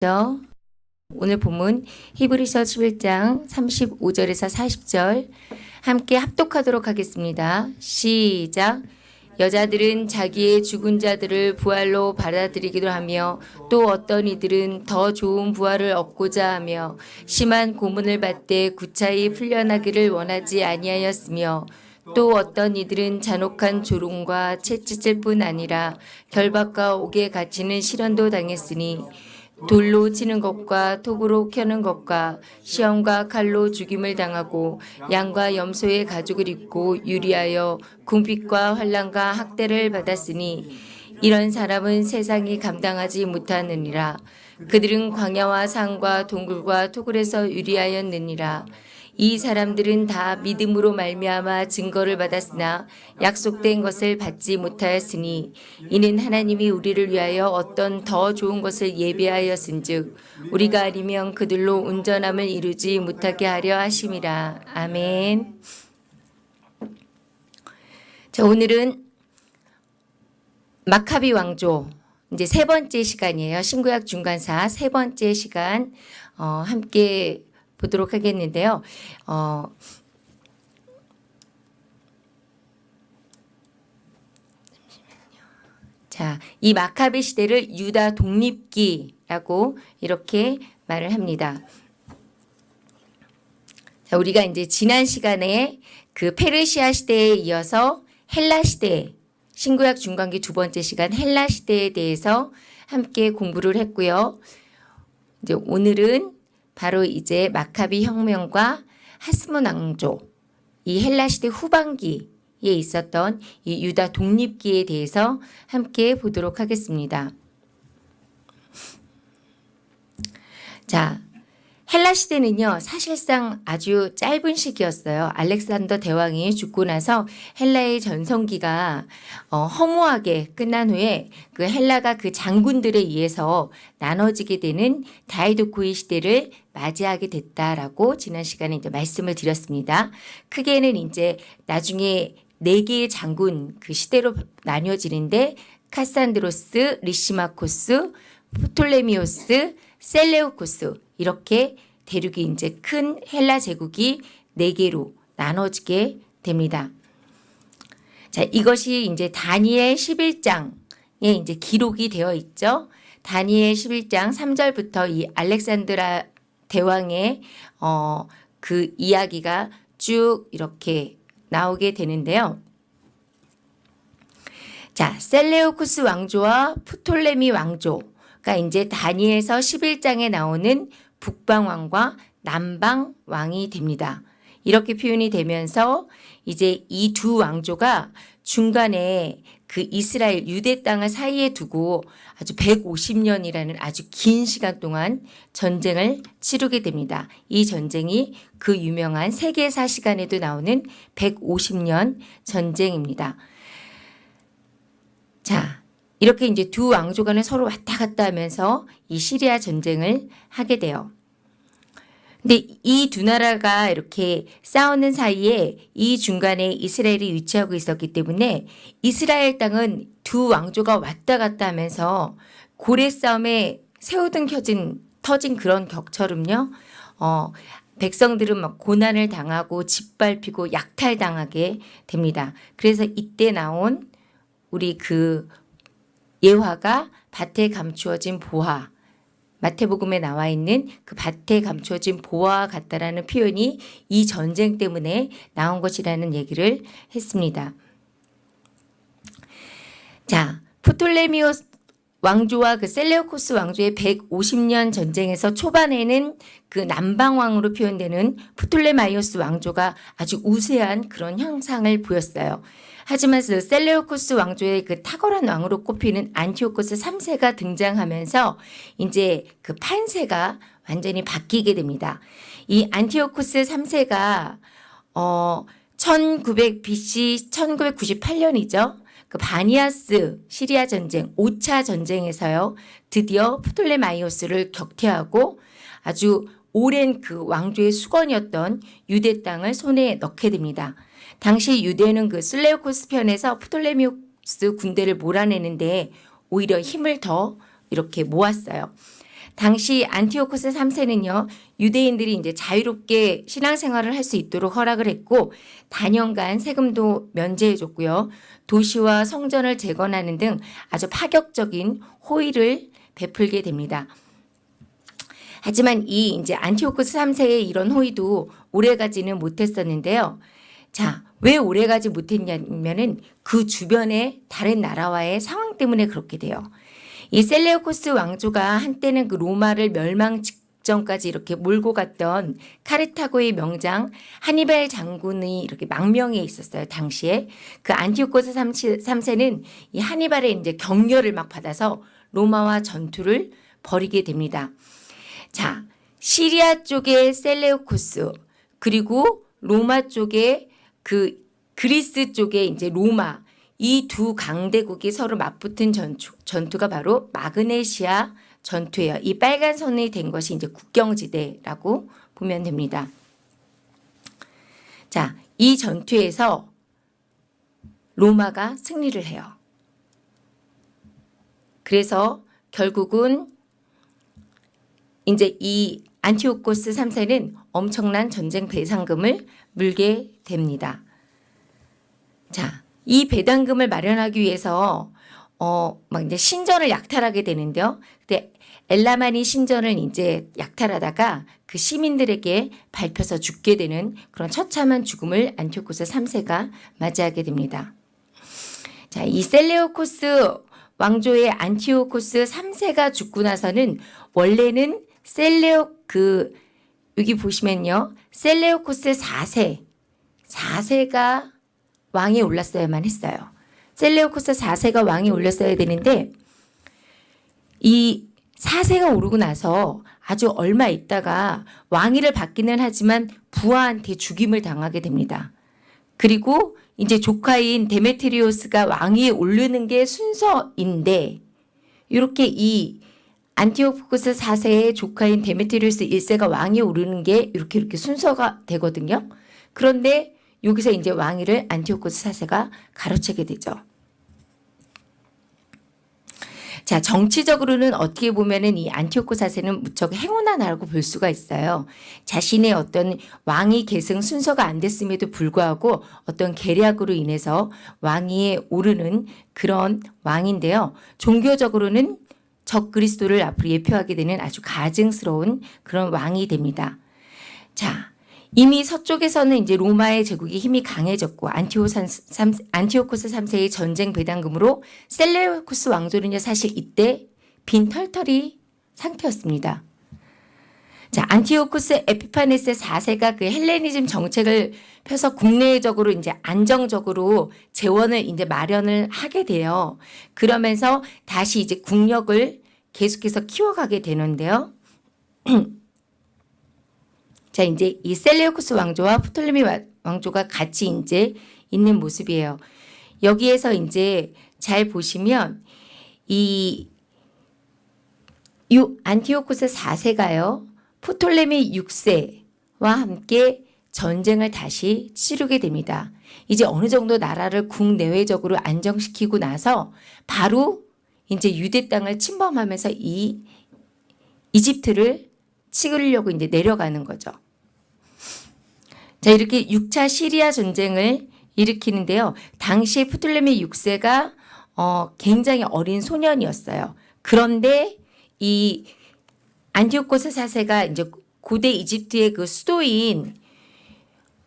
죠. 오늘 본문 히브리서 11장 35절에서 40절 함께 합독하도록 하겠습니다. 시작. 여자들은 자기의 죽은 자들을 부활로 받아들이기도 하며 또 어떤 이들은 더 좋은 부활을 얻고자 하며 심한 고문을 받되 구차히 풀려나기를 원하지 아니하였으며 또 어떤 이들은 잔혹한 조롱과 채찍질 뿐 아니라 결박과 옥에 갇히는 시련도 당했으니 돌로 치는 것과 톱으로 켜는 것과 시험과 칼로 죽임을 당하고 양과 염소의 가죽을 입고 유리하여 궁핍과 환란과 학대를 받았으니 이런 사람은 세상이 감당하지 못하느니라. 그들은 광야와 산과 동굴과 토굴에서 유리하였느니라 이 사람들은 다 믿음으로 말미암아 증거를 받았으나 약속된 것을 받지 못하였으니 이는 하나님이 우리를 위하여 어떤 더 좋은 것을 예비하였은즉 우리가 아니면 그들로 온전함을 이루지 못하게 하려 하심이라 아멘. 자 오늘은 마카비 왕조 이제 세 번째 시간이에요. 신구약 중간사 세 번째 시간 어, 함께 보도록 하겠는데요. 어, 자, 이 마카베 시대를 유다 독립기라고 이렇게 말을 합니다. 자, 우리가 이제 지난 시간에 그 페르시아 시대에 이어서 헬라 시대, 신구약 중간기 두 번째 시간 헬라 시대에 대해서 함께 공부를 했고요. 이제 오늘은 바로 이제 마카비 혁명과 하스몬 왕조 이 헬라 시대 후반기에 있었던 이 유다 독립기에 대해서 함께 보도록 하겠습니다. 자, 헬라 시대는요 사실상 아주 짧은 시기였어요. 알렉산더 대왕이 죽고 나서 헬라의 전성기가 어, 허무하게 끝난 후에 그 헬라가 그 장군들에 의해서 나눠지게 되는 디아도코이의 시대를 맞이하게 됐다라고 지난 시간에 이제 말씀을 드렸습니다. 크게는 이제 나중에 네 개의 장군 그 시대로 나뉘어지는데 카산드로스, 리시마코스, 프톨레미오스, 셀레우코스 이렇게 대륙이 이제 큰 헬라 제국이 네 개로 나눠지게 됩니다. 자, 이것이 이제 다니엘 11장에 이제 기록이 되어 있죠. 다니엘 11장 3절부터 이 알렉산드라 대왕의 어, 그 이야기가 쭉 이렇게 나오게 되는데요. 자, 셀레오쿠스 왕조와 프톨레미 왕조가 이제 다니엘서 11장에 나오는 북방왕과 남방왕이 됩니다. 이렇게 표현이 되면서 이제 이 두 왕조가 중간에 그 이스라엘 유대 땅을 사이에 두고 아주 150년이라는 아주 긴 시간 동안 전쟁을 치르게 됩니다. 이 전쟁이 그 유명한 세계사 시간에도 나오는 150년 전쟁입니다. 자, 이렇게 이제 두 왕조 간에 서로 왔다 갔다 하면서 이 시리아 전쟁을 하게 돼요. 근데 이 두 나라가 이렇게 싸우는 사이에 이 중간에 이스라엘이 위치하고 있었기 때문에 이스라엘 땅은 두 왕조가 왔다 갔다 하면서 고래 싸움에 새우등 켜진 터진 그런 격처럼요. 어, 백성들은 막 고난을 당하고 짓밟히고 약탈당하게 됩니다. 그래서 이때 나온 우리 그 예화가 밭에 감추어진 보화 마태복음에 나와 있는 그 밭에 감추어진 보화와 같다라는 표현이 이 전쟁 때문에 나온 것이라는 얘기를 했습니다. 자, 프톨레미오스 왕조와 그 셀레오코스 왕조의 150년 전쟁에서 초반에는 그 남방왕으로 표현되는 프톨레마이오스 왕조가 아주 우세한 그런 형상을 보였어요. 하지만 그 셀레오코스 왕조의 그 탁월한 왕으로 꼽히는 안티오코스 3세가 등장하면서 이제 그 판세가 완전히 바뀌게 됩니다. 이 안티오코스 3세가 어 1900 BC 1998년이죠. 그 바니아스 시리아 전쟁 5차 전쟁에서요. 드디어 프톨레마이오스를 격퇴하고 아주 오랜 그 왕조의 숙원이었던 유대 땅을 손에 넣게 됩니다. 당시 유대는 그 셀레오코스 편에서 프톨레미우스 군대를 몰아내는데 오히려 힘을 더 이렇게 모았어요. 당시 안티오코스 3세는요, 유대인들이 이제 자유롭게 신앙생활을 할 수 있도록 허락을 했고, 단연간 세금도 면제해 줬고요, 도시와 성전을 재건하는 등 아주 파격적인 호의를 베풀게 됩니다. 하지만 이 이제 안티오코스 3세의 이런 호의도 오래 가지는 못했었는데요. 자, 왜 오래가지 못했냐면은 그 주변의 다른 나라와의 상황 때문에 그렇게 돼요. 이 셀레오코스 왕조가 한때는 그 로마를 멸망 직전까지 이렇게 몰고 갔던 카르타고의 명장 하니발 장군이 이렇게 망명해 있었어요. 당시에 그 안티오코스 3세는 이 하니발의 이제 격려를 막 받아서 로마와 전투를 벌이게 됩니다. 자, 시리아 쪽의 셀레오코스 그리고 로마 쪽의 그 그리스 쪽의 이제 로마 이 두 강대국이 서로 맞붙은 전투, 전투가 바로 마그네시아 전투예요. 이 빨간 선이 된 것이 이제 국경지대라고 보면 됩니다. 자, 이 전투에서 로마가 승리를 해요. 그래서 결국은 이제 이 안티오코스 3세는 엄청난 전쟁 배상금을 물게 됩니다. 자, 이 배당금을 마련하기 위해서 어, 막 이제 신전을 약탈하게 되는데요. 근데 엘라마니 신전을 이제 약탈하다가 그 시민들에게 밟혀서 죽게 되는 그런 처참한 죽음을 안티오코스 3세가 맞이하게 됩니다. 자, 이 셀레오코스 왕조의 안티오코스 3세가 죽고 나서는 원래는 셀레오 그 여기 보시면요. 셀레오코스 4세 4세가 왕이 올랐어야만 했어요. 셀레오코스 4세가 왕이 올렸어야 되는데 이 4세가 오르고 나서 아주 얼마 있다가 왕위를 받기는 하지만 부하한테 죽임을 당하게 됩니다. 그리고 이제 조카인 데메트리오스가 왕위에 오르는 게 순서인데 이렇게 이 안티오코스 4세의 조카인 데메트리오스 1세가 왕위에 오르는 게 이렇게 이렇게 순서가 되거든요. 그런데 여기서 이제 왕위를 안티오코스 4세가 가로채게 되죠. 자, 정치적으로는 어떻게 보면은 이 안티오코스 4세는 무척 행운아라고 볼 수가 있어요. 자신의 어떤 왕위 계승 순서가 안 됐음에도 불구하고 어떤 계략으로 인해서 왕위에 오르는 그런 왕인데요. 종교적으로는 적 그리스도를 앞으로 예표하게 되는 아주 가증스러운 그런 왕이 됩니다. 자, 이미 서쪽에서는 이제 로마의 제국이 힘이 강해졌고 안티오산, 3, 안티오코스 3세의 전쟁 배상금으로 셀레오코스 왕조는요 사실 이때 빈털터리 상태였습니다. 자, 안티오코스 에피파네스 4세가 그 헬레니즘 정책을 펴서 국내적으로 이제 안정적으로 재원을 이제 마련을 하게 돼요. 그러면서 다시 이제 국력을 계속해서 키워가게 되는데요. 자, 이제 이 셀레오코스 왕조와 프톨레미 왕조가 같이 이제 있는 모습이에요. 여기에서 이제 잘 보시면 이, 이 안티오코스 4세가요. 프톨레미 6세와 함께 전쟁을 다시 치르게 됩니다. 이제 어느 정도 나라를 국내외적으로 안정시키고 나서 바로 이제 유대 땅을 침범하면서 이 이집트를 치르려고 이제 내려가는 거죠. 자, 이렇게 6차 시리아 전쟁을 일으키는데요. 당시 프톨레미 6세가 어, 굉장히 어린 소년이었어요. 그런데 이 안티오코스 4세가 이제 고대 이집트의 그 수도인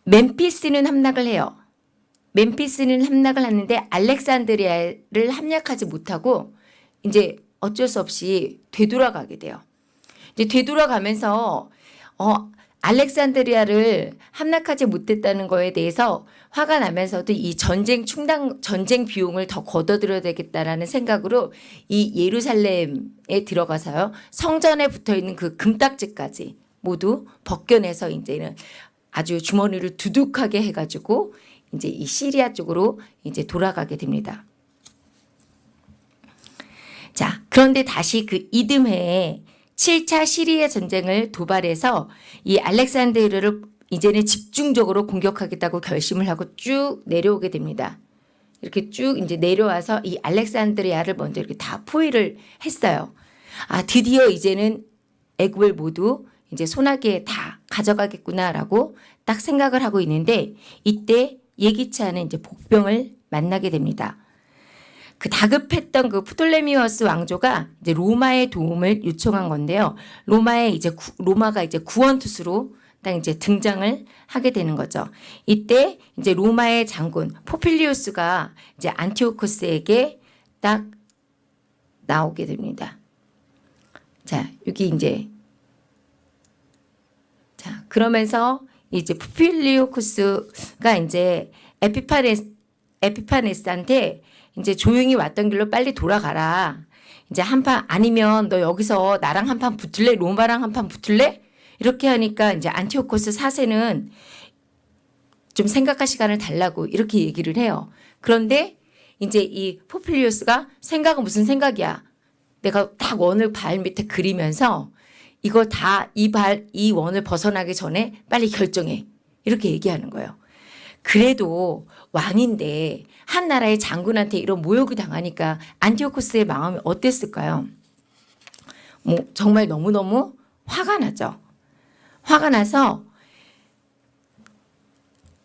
멤피스는 함락을 해요. 멤피스는 함락을 하는데 알렉산드리아를 함락하지 못하고 이제 어쩔 수 없이 되돌아가게 돼요. 이제 되돌아가면서 어 알렉산드리아를 함락하지 못했다는 거에 대해서 화가 나면서도 이 전쟁 충당 전쟁 비용을 더 걷어들여야 되겠다라는 생각으로 이 예루살렘에 들어가서요 성전에 붙어 있는 그 금딱지까지 모두 벗겨내서 이제는 아주 주머니를 두둑하게 해가지고 이제 이 시리아 쪽으로 이제 돌아가게 됩니다. 자 그런데 다시 그 이듬해에 7차 시리아 전쟁을 도발해서 이 알렉산드르를 이제는 집중적으로 공격하겠다고 결심을 하고 쭉 내려오게 됩니다. 이렇게 쭉 이제 내려와서 이 알렉산드리아를 먼저 이렇게 다 포위를 했어요. 아, 드디어 이제는 애굽을 모두 이제 소나기에 다 가져가겠구나라고 딱 생각을 하고 있는데 이때 예기치 않은 이제 복병을 만나게 됩니다. 그 다급했던 그 프톨레미우스 왕조가 이제 로마의 도움을 요청한 건데요. 로마의 이제 구- 로마가 이제 구원투수로 딱 이제 등장을 하게 되는 거죠. 이때 이제 로마의 장군 포필리우스가 이제 안티오코스에게 딱 나오게 됩니다. 자, 여기 이제 자, 그러면서 이제 포필리오쿠스가 이제 에피파네스 에피파네스한테 이제 조용히 왔던 길로 빨리 돌아가라. 이제 한 판 아니면 너 여기서 나랑 한 판 붙을래? 로마랑 한 판 붙을래? 이렇게 하니까 이제 안티오코스 4세는 좀 생각할 시간을 달라고 이렇게 얘기를 해요. 그런데 이제 이 포필리우스가 생각은 무슨 생각이야? 내가 딱 원을 발 밑에 그리면서 이걸 다이 발, 이 원을 벗어나기 전에 빨리 결정해. 이렇게 얘기하는 거예요. 그래도 왕인데 한 나라의 장군한테 이런 모욕을 당하니까 안티오코스의 마음이 어땠을까요? 뭐 정말 너무너무 화가 나죠. 화가 나서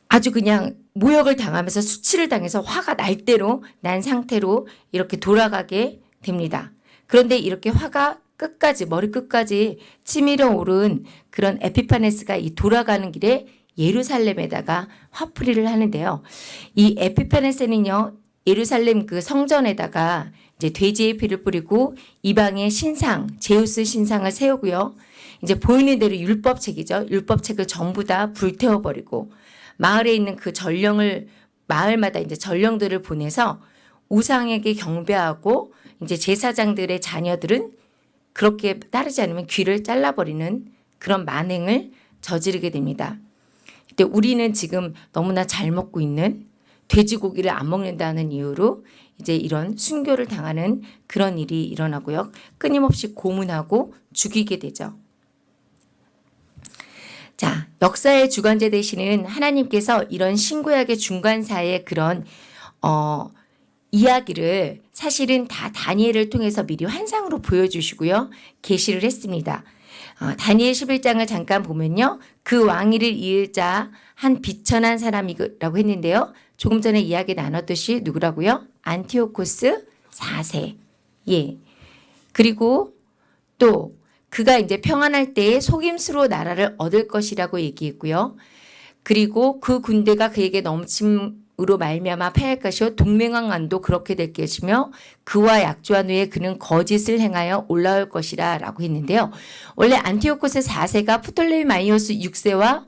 아주 그냥 모욕을 당하면서 수치를 당해서 화가 날 대로 난 상태로 이렇게 돌아가게 됩니다. 그런데 이렇게 화가 끝까지 머리 끝까지 치밀어 오른 그런 에피파네스가 이 돌아가는 길에 예루살렘에다가 화풀이를 하는데요. 이 에피파네스는요. 예루살렘 그 성전에다가 이제 돼지의 피를 뿌리고 이방의 신상, 제우스 신상을 세우고요. 이제 보이는 대로 율법책이죠. 율법책을 전부 다 불태워 버리고 마을에 있는 그 전령을 마을마다 이제 전령들을 보내서 우상에게 경배하고 이제 제사장들의 자녀들은 그렇게 따르지 않으면 귀를 잘라버리는 그런 만행을 저지르게 됩니다. 근데 우리는 지금 너무나 잘 먹고 있는 돼지고기를 안 먹는다는 이유로 이제 이런 순교를 당하는 그런 일이 일어나고요. 끊임없이 고문하고 죽이게 되죠. 자, 역사의 주관자 되시는 하나님께서 이런 신구약의 중간사의 그런 어 이야기를 사실은 다 다니엘을 통해서 미리 환상으로 보여주시고요. 계시를 했습니다. 어, 다니엘 11장을 잠깐 보면요. 그 왕위를 이을 자 한 비천한 사람이라고 했는데요. 조금 전에 이야기 나눴듯이 누구라고요? 안티오코스 4세. 예. 그리고 또 그가 이제 평안할 때에 속임수로 나라를 얻을 것이라고 얘기했고요. 그리고 그 군대가 그에게 넘침 으로 말미암아 패할 것이요 동맹왕 안도 그렇게 될 것이며 그와 약조한 후에 그는 거짓을 행하여 올라올 것이라 라고 했는데요. 원래 안티오코스 4세가 프톨레마이오스 6세와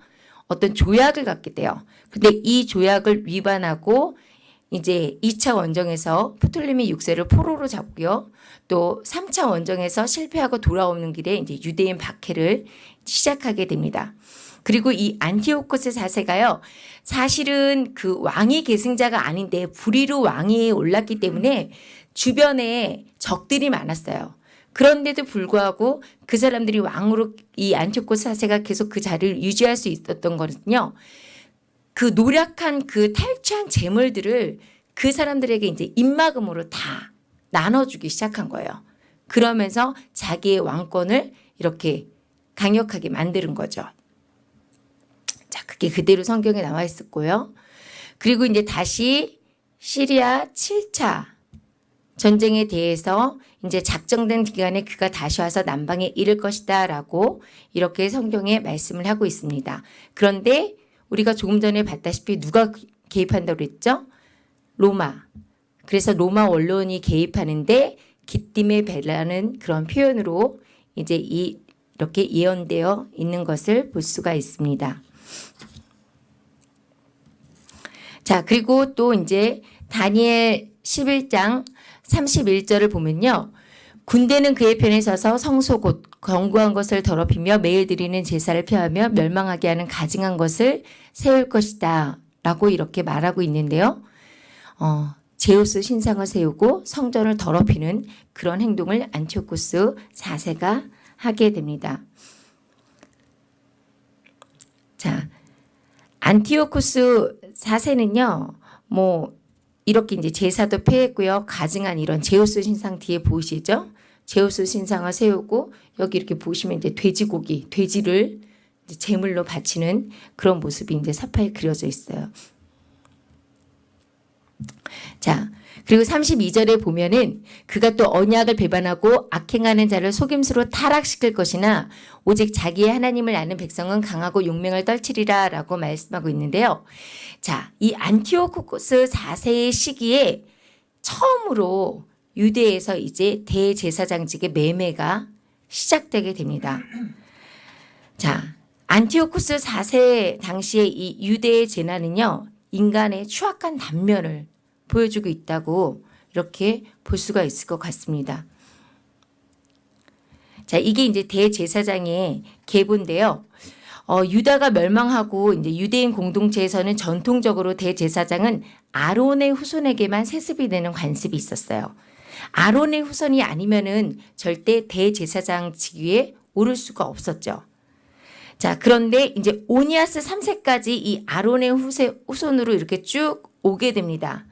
어떤 조약을 갖게 돼요. 근데 이 조약을 위반하고 이제 2차 원정에서 프톨레미 6세를 포로로 잡고요. 또 3차 원정에서 실패하고 돌아오는 길에 이제 유대인 박해를 시작하게 됩니다. 그리고 이 안티오코스 4세가요. 사실은 그 왕위 계승자가 아닌데 불의로 왕위에 올랐기 때문에 주변에 적들이 많았어요. 그런데도 불구하고 그 사람들이 왕으로 이 안티오코스 4세가 계속 그 자리를 유지할 수 있었던 거는요. 그 노력한 그 탈취한 재물들을 그 사람들에게 이제 입막음으로 다 나눠주기 시작한 거예요. 그러면서 자기의 왕권을 이렇게 강력하게 만드는 거죠. 자, 그게 그대로 성경에 나와 있었고요. 그리고 이제 다시 시리아 7차 전쟁에 대해서 이제 작정된 기간에 그가 다시 와서 남방에 이를 것이다 라고 이렇게 성경에 말씀을 하고 있습니다. 그런데 우리가 조금 전에 봤다시피 누가 개입한다고 그랬죠? 로마. 그래서 로마 언론이 개입하는데 기띔의 배라는 그런 표현으로 이제 이 이렇게 예언되어 있는 것을 볼 수가 있습니다. 자, 그리고 또 이제 다니엘 11장 31절을 보면요. 군대는 그의 편에 서서 성소 곧 견고한 것을 더럽히며 매일 드리는 제사를 펴하며 멸망하게 하는 가증한 것을 세울 것이다. 라고 이렇게 말하고 있는데요. 어, 제우스 신상을 세우고 성전을 더럽히는 그런 행동을 안티오코스 4세가 하게 됩니다. 자, 안티오코스 4세는요. 뭐 이렇게 이제 제사도 폐했고요. 가증한 이런 제우스 신상 뒤에 보이시죠? 제우스 신상을 세우고 여기 이렇게 보시면 이제 돼지고기, 돼지를 제물로 바치는 그런 모습이 이제 사파에 그려져 있어요. 자, 그리고 32절에 보면은 그가 또 언약을 배반하고 악행하는 자를 속임수로 타락시킬 것이나 오직 자기의 하나님을 아는 백성은 강하고 용맹을 떨치리라 라고 말씀하고 있는데요. 자, 이 안티오코스 4세의 시기에 처음으로 유대에서 이제 대제사장직의 매매가 시작되게 됩니다. 자, 안티오쿠스 4세 당시의 이 유대의 재난은요, 인간의 추악한 단면을 보여주고 있다고 이렇게 볼 수가 있을 것 같습니다. 자, 이게 이제 대제사장의 계보인데요. 어, 유다가 멸망하고 이제 유대인 공동체에서는 전통적으로 대제사장은 아론의 후손에게만 세습이 되는 관습이 있었어요. 아론의 후손이 아니면은 절대 대제사장 직위에 오를 수가 없었죠. 자, 그런데 이제 오니아스 3세까지 이 아론의 후세, 후손으로 이렇게 쭉 오게 됩니다.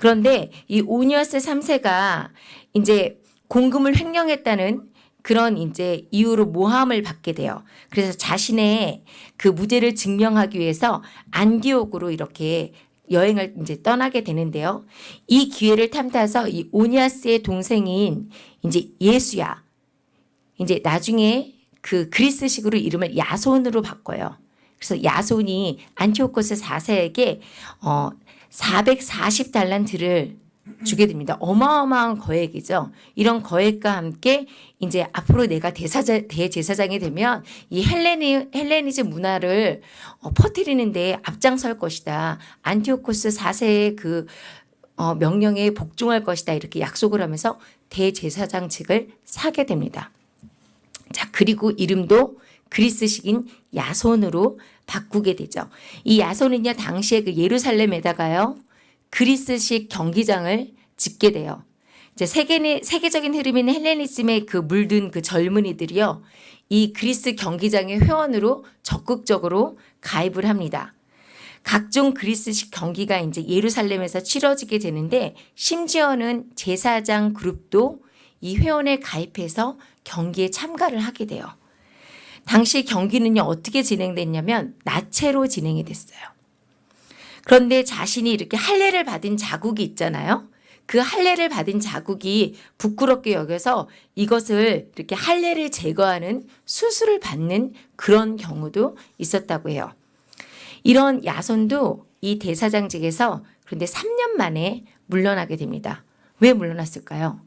그런데 이 오니아스 3세가 이제 공금을 횡령했다는 그런 이제 이유로 모함을 받게 돼요. 그래서 자신의 그 무죄를 증명하기 위해서 안디옥으로 이렇게 여행을 이제 떠나게 되는데요. 이 기회를 탐타서 이 오니아스의 동생인 이제 예수야. 이제 나중에 그 그리스식으로 이름을 야손으로 바꿔요. 그래서 야손이 안티오코스 4세에게 어 440달란트를 주게 됩니다. 어마어마한 거액이죠. 이런 거액과 함께 이제 앞으로 내가 대사자, 대제사장이 되면 이 헬레니, 헬레니즘 문화를 어, 퍼뜨리는데 앞장설 것이다. 안티오코스 4세의 그 어, 명령에 복종할 것이다. 이렇게 약속을 하면서 대제사장직을 사게 됩니다. 자, 그리고 이름도 그리스식인 야손으로 바꾸게 되죠. 이 야손은요, 당시에 그 예루살렘에다가요, 그리스식 경기장을 짓게 돼요. 이제 세계, 세계적인 흐름인 헬레니즘에 그 물든 그 젊은이들이요, 이 그리스 경기장의 회원으로 적극적으로 가입을 합니다. 각종 그리스식 경기가 이제 예루살렘에서 치러지게 되는데 심지어는 제사장 그룹도 이 회원에 가입해서 경기에 참가를 하게 돼요. 당시 경기는요 어떻게 진행됐냐면 나체로 진행이 됐어요. 그런데 자신이 이렇게 할례를 받은 자국이 있잖아요. 그 할례를 받은 자국이 부끄럽게 여겨서 이것을 이렇게 할례를 제거하는 수술을 받는 그런 경우도 있었다고 해요. 이런 야손도 이 대사장직에서 그런데 3년 만에 물러나게 됩니다. 왜 물러났을까요?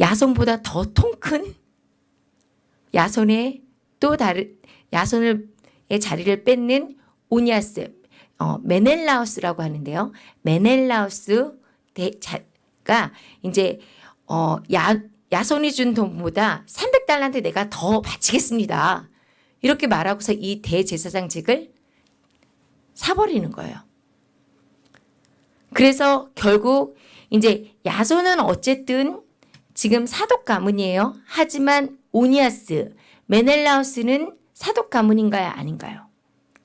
야손보다 더 통 큰 야손의 또 다른 야손의 자리를 뺏는 오니아스 어, 메넬라우스라고 하는데요. 메넬라우스 대가 이제 어, 야, 야손이 준 돈보다 300달란트 내가 더 바치겠습니다. 이렇게 말하고서 이 대제사장직을 사버리는 거예요. 그래서 결국 이제 야손은 어쨌든 지금 사독 가문이에요. 하지만 오니아스, 메넬라우스는 사독 가문인가요? 아닌가요?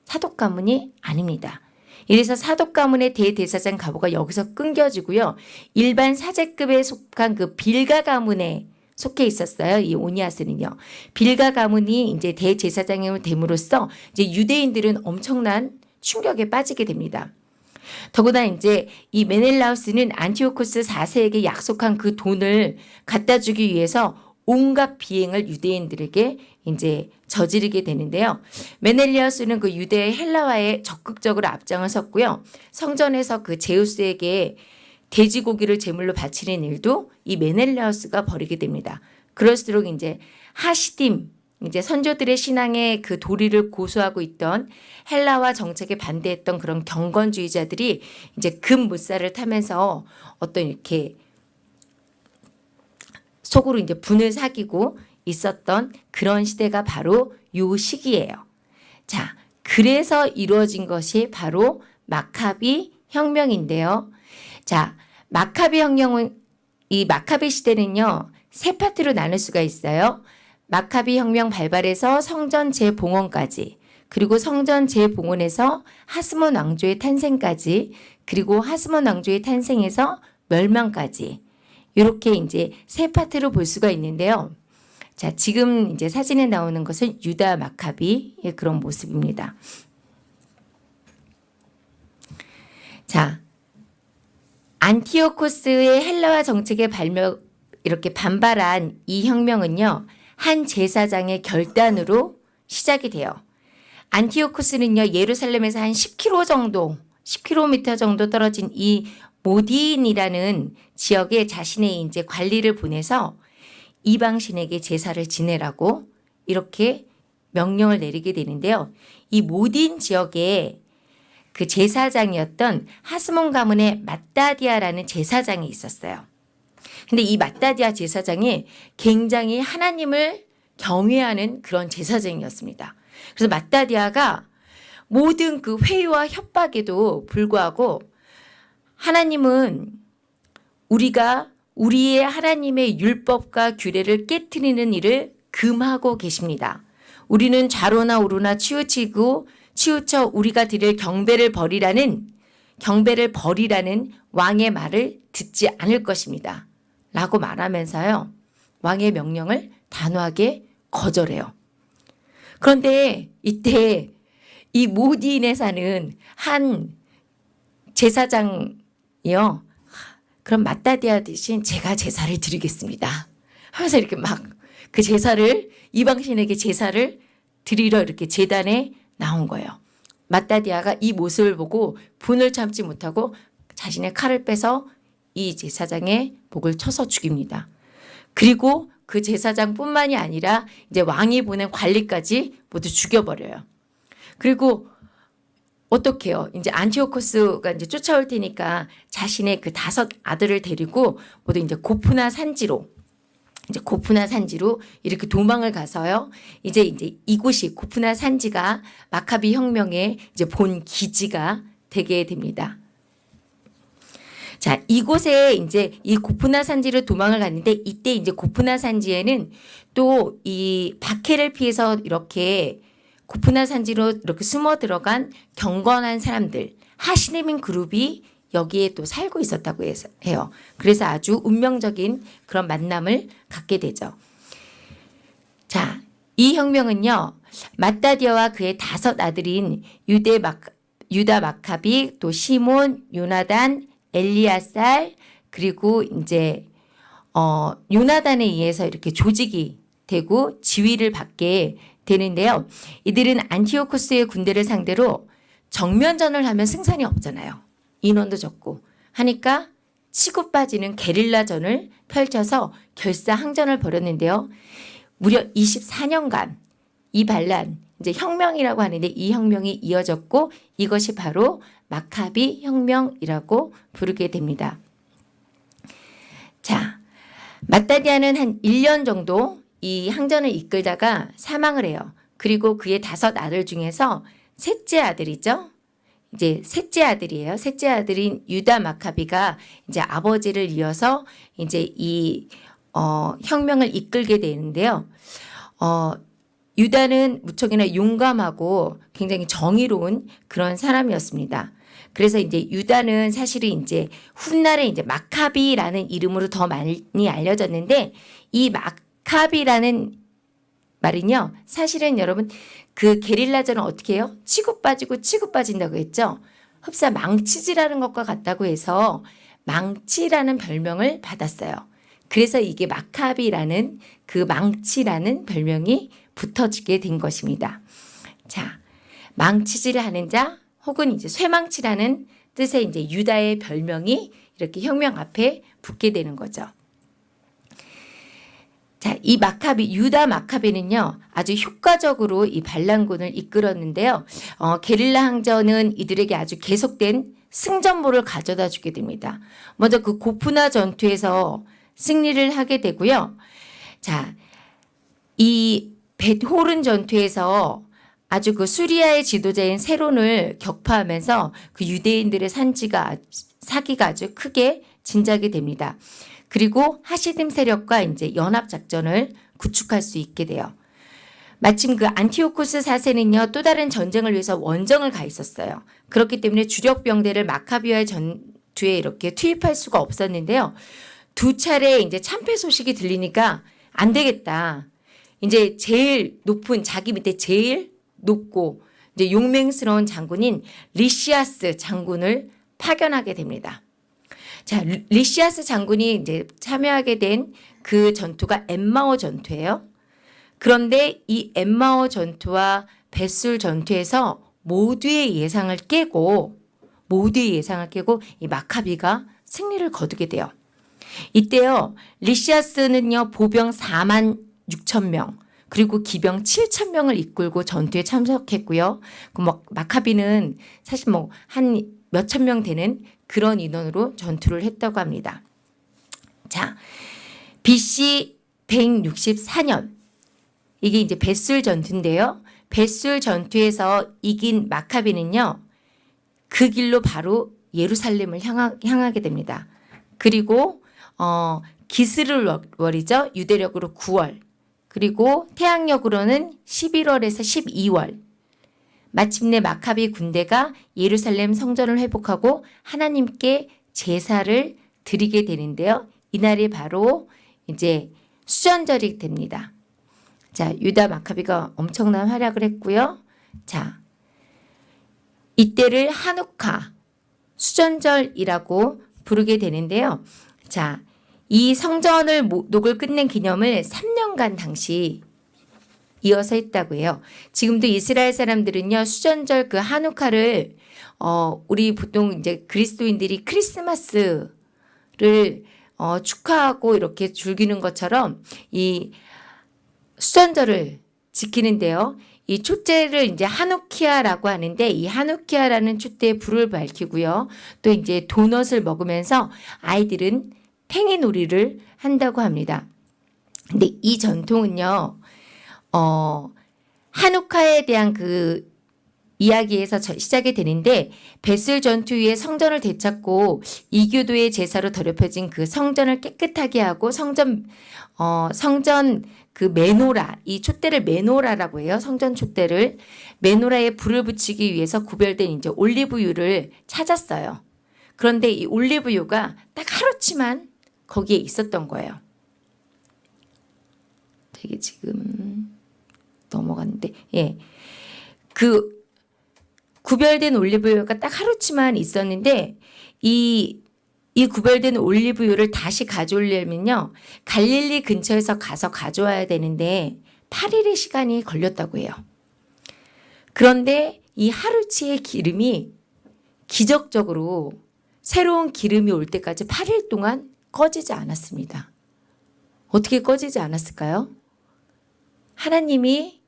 사독 가문이 아닙니다. 이래서 사독 가문의 대대사장 가보가 여기서 끊겨지고요. 일반 사제급에 속한 그 빌가 가문에 속해 있었어요. 이 오니아스는요. 빌가 가문이 이제 대제사장이 됨으로써 이제 유대인들은 엄청난 충격에 빠지게 됩니다. 더구나 이제 이 메넬라우스는 안티오코스 4세에게 약속한 그 돈을 갖다 주기 위해서 온갖 비행을 유대인들에게 이제 저지르게 되는데요. 메넬리아스는 그 유대 헬라화에 적극적으로 앞장을 섰고요. 성전에서 그 제우스에게 돼지고기를 제물로 바치는 일도 이 메넬리아스가 벌이게 됩니다. 그럴수록 이제 하시딤 이제 선조들의 신앙의 그 도리를 고수하고 있던 헬라와 정책에 반대했던 그런 경건주의자들이 이제 금무살을 타면서 어떤 이렇게 속으로 이제 분을 사귀고 있었던 그런 시대가 바로 요 시기예요. 자, 그래서 이루어진 것이 바로 마카비 혁명인데요. 자, 마카비 혁명은 이 마카비 시대는요. 세 파트로 나눌 수가 있어요. 마카비 혁명 발발에서 성전 재봉헌까지 그리고 성전 재봉헌에서 하스몬 왕조의 탄생까지 그리고 하스몬 왕조의 탄생에서 멸망까지 이렇게 이제 세 파트로 볼 수가 있는데요. 자, 지금 이제 사진에 나오는 것은 유다 마카비의 그런 모습입니다. 자, 안티오코스의 헬라화 정책에 발명 이렇게 반발한 이 혁명은요. 한 제사장의 결단으로 시작이 돼요. 안티오코스는요. 예루살렘에서 한 10km 정도, 10km 정도 떨어진 이 모디인이라는 지역에 자신의 이제 관리를 보내서 이방신에게 제사를 지내라고 이렇게 명령을 내리게 되는데요. 이 모딘 지역에 그 제사장이었던 하스몬 가문의 마따디아라는 제사장이 있었어요. 근데 이 마따디아 제사장이 굉장히 하나님을 경외하는 그런 제사장이었습니다. 그래서 마따디아가 모든 그 회의와 협박에도 불구하고 하나님은 우리가 우리의 하나님의 율법과 규례를 깨뜨리는 일을 금하고 계십니다. 우리는 좌로나 우로나 치우치고 치우쳐 우리가 드릴 경배를 버리라는 경배를 버리라는 왕의 말을 듣지 않을 것입니다. 라고 말하면서요. 왕의 명령을 단호하게 거절해요. 그런데 이때 이 모디인에 사는 한 제사장 이요. 그럼 마따디아 대신 제가 제사를 드리겠습니다. 하면서 이렇게 막 그 제사를 이방신에게 제사를 드리러 이렇게 재단에 나온 거예요. 마따디아가 이 모습을 보고 분을 참지 못하고 자신의 칼을 빼서 이 제사장의 목을 쳐서 죽입니다. 그리고 그 제사장뿐만이 아니라 이제 왕이 보낸 관리까지 모두 죽여버려요. 그리고 어떻게 해요? 이제 안티오코스가 이제 쫓아올 테니까 자신의 그 다섯 아들을 데리고 모두 이제 고프나 산지로 이제 고프나 산지로 이렇게 도망을 가서요. 이제 이제 이곳이 고프나 산지가 마카비 혁명의 이제 본 기지가 되게 됩니다. 자, 이곳에 이제 이 고프나 산지로 도망을 갔는데 이때 이제 고프나 산지에는 또 이 박해를 피해서 이렇게 고프나 산지로 이렇게 숨어 들어간 경건한 사람들 하시네민 그룹이 여기에 또 살고 있었다고 해요. 그래서 아주 운명적인 그런 만남을 갖게 되죠. 자, 이 혁명은요. 마따디아와 그의 다섯 아들인 유대 막 유다 마카비, 또 시몬, 요나단, 엘리아살 그리고 이제 어 요나단에 의해서 이렇게 조직이 되고 지휘를 받게 되는데요. 이들은 안티오코스의 군대를 상대로 정면전을 하면 승산이 없잖아요. 인원도 적고 하니까 치고 빠지는 게릴라전을 펼쳐서 결사항전을 벌였는데요. 무려 24년간 이 반란 이제 혁명이라고 하는데 이 혁명이 이어졌고 이것이 바로 마카비 혁명이라고 부르게 됩니다. 자, 마따디아는 한 1년 정도 이 항전을 이끌다가 사망을 해요. 그리고 그의 다섯 아들 중에서 셋째 아들이죠. 이제 셋째 아들이에요. 셋째 아들인 유다 마카비가 이제 아버지를 이어서 이제 이 어, 혁명을 이끌게 되는데요. 어, 유다는 무척이나 용감하고 굉장히 정의로운 그런 사람이었습니다. 그래서 이제 유다는 사실은 이제 훗날에 이제 마카비라는 이름으로 더 많이 알려졌는데 이마 카비라는 말은요. 사실은 여러분 그 게릴라전은 어떻게 해요? 치고 빠지고 치고 빠진다고 했죠. 흡사 망치질하는 것과 같다고 해서 망치라는 별명을 받았어요. 그래서 이게 마카비라는 그 망치라는 별명이 붙어지게 된 것입니다. 자, 망치질을 하는 자 혹은 이제 쇠망치라는 뜻의 이제 유다의 별명이 이렇게 혁명 앞에 붙게 되는 거죠. 자, 이 마카비, 유다 마카비는요, 아주 효과적으로 이 반란군을 이끌었는데요. 어, 게릴라 항전은 이들에게 아주 계속된 승전보를 가져다 주게 됩니다. 먼저 그 고프나 전투에서 승리를 하게 되고요. 자, 이 벳호른 전투에서 아주 그 수리아의 지도자인 세론을 격파하면서 그 유대인들의 산지가 사기가 아주 크게 진작이 됩니다. 그리고 하시딤 세력과 이제 연합 작전을 구축할 수 있게 돼요. 마침 그 안티오코스 사세는요 또 다른 전쟁을 위해서 원정을 가 있었어요. 그렇기 때문에 주력 부대를 마카비와의 전투에 이렇게 투입할 수가 없었는데요. 두 차례 이제 참패 소식이 들리니까 안 되겠다. 이제 제일 높은 자기 밑에 제일 높고 이제 용맹스러운 장군인 리시아스 장군을 파견하게 됩니다. 자, 리- 리시아스 장군이 이제 참여하게 된 그 전투가 엠마오 전투예요. 그런데 이 엠마오 전투와 벳술 전투에서 모두의 예상을 깨고 모두의 예상을 깨고 이 마카비가 승리를 거두게 돼요. 이때요 리시아스는요 보병 4만 6천 명 그리고 기병 7천 명을 이끌고 전투에 참석했고요. 그 뭐 마카비는 사실 뭐 한 몇 천 명 되는 그런 인원으로 전투를 했다고 합니다. 자, BC 164년 이게 이제 벳술 전투인데요. 벳술 전투에서 이긴 마카비는요. 그 길로 바로 예루살렘을 향하, 향하게 됩니다. 그리고 어, 기스를 월이죠. 유대력으로 9월. 그리고 태양력으로는 11월에서 12월. 마침내 마카비 군대가 예루살렘 성전을 회복하고 하나님께 제사를 드리게 되는데요. 이날이 바로 이제 수전절이 됩니다. 자, 유다 마카비가 엄청난 활약을 했고요. 자, 이때를 한우카 수전절이라고 부르게 되는데요. 자, 이 성전을 모- 녹을 끝낸 기념을 3년간 당시 이어서 했다고 해요. 지금도 이스라엘 사람들은요 수전절 그 한우카를 어 우리 보통 이제 그리스도인들이 크리스마스를 어 축하하고 이렇게 즐기는 것처럼 이 수전절을 지키는데요. 이 축제를 이제 하누키아라고 하는데 이 하누키아라는 축제에 불을 밝히고요. 또 이제 도넛을 먹으면서 아이들은 팽이놀이를 한다고 합니다. 근데 이 전통은요. 어, 한우카에 대한 그 이야기에서 저- 시작이 되는데 벳을 전투 후에 성전을 되찾고 이교도의 제사로 더럽혀진 그 성전을 깨끗하게 하고 성전 어 성전 그 메노라 이 촛대를 메노라라고 해요 성전 촛대를 메노라에 불을 붙이기 위해서 구별된 이제 올리브유를 찾았어요. 그런데 이 올리브유가 딱 하루치만 거기에 있었던 거예요. 되게 지금 넘어갔는데 예. 그 구별된 올리브유가 딱 하루치만 있었는데 이, 이 구별된 올리브유를 다시 가져오려면요. 갈릴리 근처에서 가서 가져와야 되는데 8일의 시간이 걸렸다고 해요. 그런데 이 하루치의 기름이 기적적으로 새로운 기름이 올 때까지 8일 동안 꺼지지 않았습니다. 어떻게 꺼지지 않았을까요? 하나님이